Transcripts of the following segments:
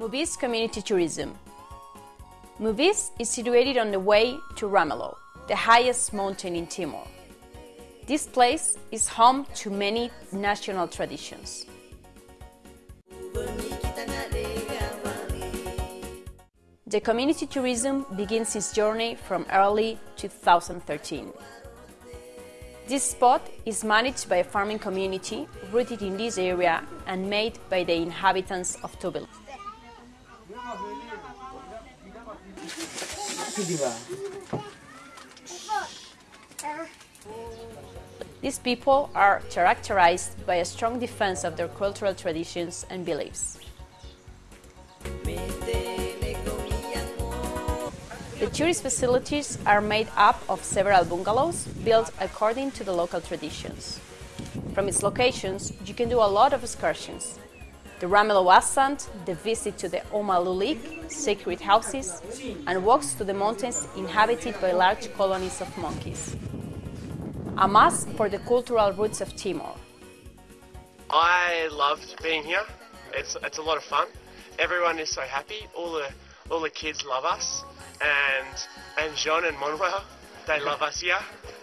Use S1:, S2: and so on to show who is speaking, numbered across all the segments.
S1: Maubisse Community Tourism Maubisse is situated on the way to Ramelau, the highest mountain in Timor. This place is home to many national traditions. The community tourism begins its journey from early 2013. This spot is managed by a farming community rooted in this area and made by the inhabitants of Tubil. These people are characterized by a strong defense of their cultural traditions and beliefs. The tourist facilities are made up of several bungalows built according to the local traditions. From its locations, you can do a lot of excursions. The Ramelau Ascent, the visit to the Uma Lulik, sacred houses, and walks to the mountains inhabited by large colonies of monkeys. A must for the cultural roots of Timor.
S2: I loved being here. It's, it's a lot of fun. Everyone is so happy. All the, all the kids love us and and John and Manuel, they love us here.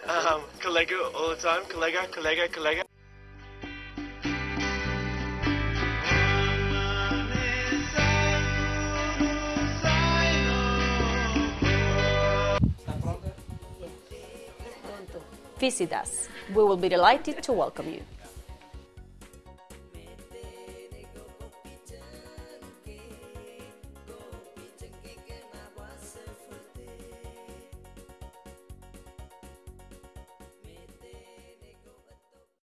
S2: Um, all the time, Collega, Collega, Collega.
S1: Visit us. We will be delighted to welcome you.